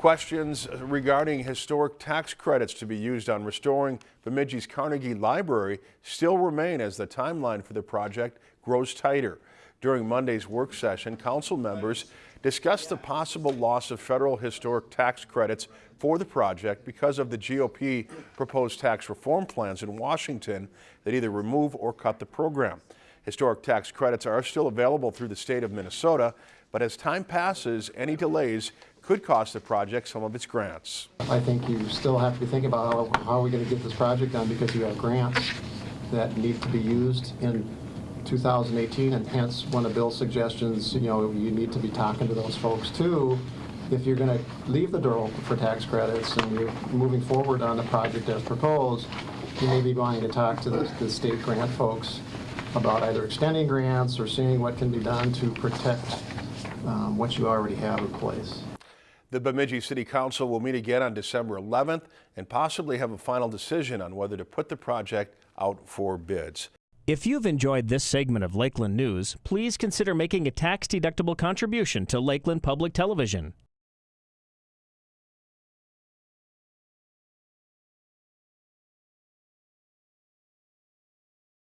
Questions regarding historic tax credits to be used on restoring Bemidji's Carnegie Library still remain as the timeline for the project grows tighter. During Monday's work session, council members discussed the possible loss of federal historic tax credits for the project because of the GOP proposed tax reform plans in Washington that either remove or cut the program. Historic tax credits are still available through the state of Minnesota, but as time passes, any delays could cost the project some of its grants. I think you still have to be thinking about how, how are we going to get this project done because you have grants that need to be used in 2018 and hence one of Bill's suggestions, you know, you need to be talking to those folks too. If you're going to leave the door open for tax credits and you're moving forward on the project as proposed, you may be wanting to talk to the, the state grant folks about either extending grants or seeing what can be done to protect um, what you already have in place. The Bemidji City Council will meet again on December 11th and possibly have a final decision on whether to put the project out for bids. If you've enjoyed this segment of Lakeland News, please consider making a tax-deductible contribution to Lakeland Public Television.